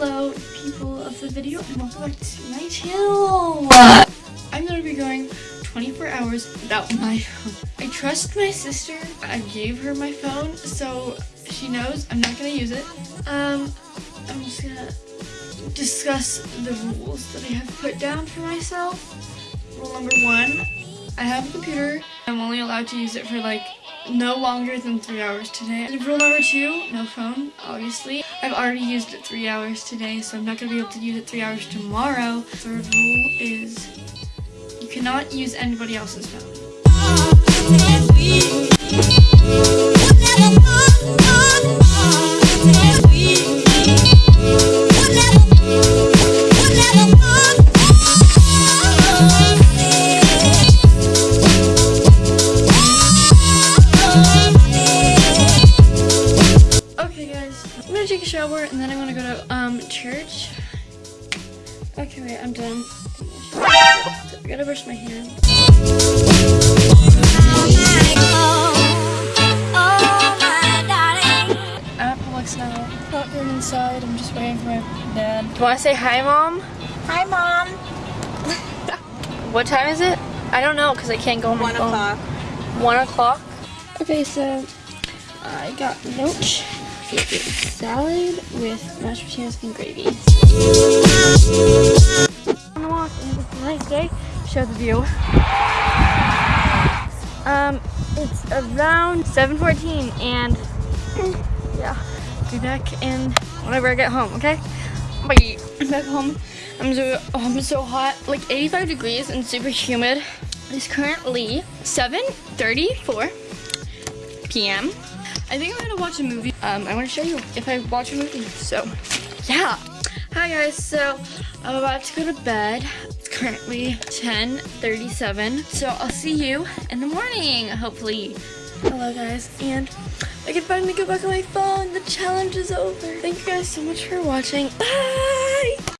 Hello, people of the video, and welcome back to my channel. I'm gonna be going 24 hours without my phone. I trust my sister. I gave her my phone, so she knows I'm not gonna use it. Um, I'm just gonna discuss the rules that I have put down for myself. Rule number one, I have a computer. I'm only allowed to use it for like no longer than three hours today. And rule number two, no phone, obviously. I've already used it three hours today, so I'm not gonna be able to use it three hours tomorrow. Third rule is you cannot use anybody else's phone. Take a shower and then I'm gonna go to um church. Okay, wait, I'm done. I gotta brush my hair. I'm at Publix now. Not going inside. I'm just waiting for my dad. Do you want to say hi, mom? Hi, Mom. What time is it? I don't know because I can't go on my One o'clock. One o'clock. Okay, so I got. It is salad with mashed potatoes and gravy. On the walk, and it's a nice day. Show the view. Um, it's around 7:14, and yeah, be back in whenever I get home. Okay. Bye. I'm back home. I'm so oh, I'm so hot, like 85 degrees and super humid. It's currently 7:34 p.m. I think I'm gonna watch a movie. Um, I want to show you if I watch a movie. So, yeah. Hi guys. So I'm about to go to bed. It's currently 10:37. So I'll see you in the morning, hopefully. Hello guys, and I can finally go back on my phone. The challenge is over. Thank you guys so much for watching. Bye.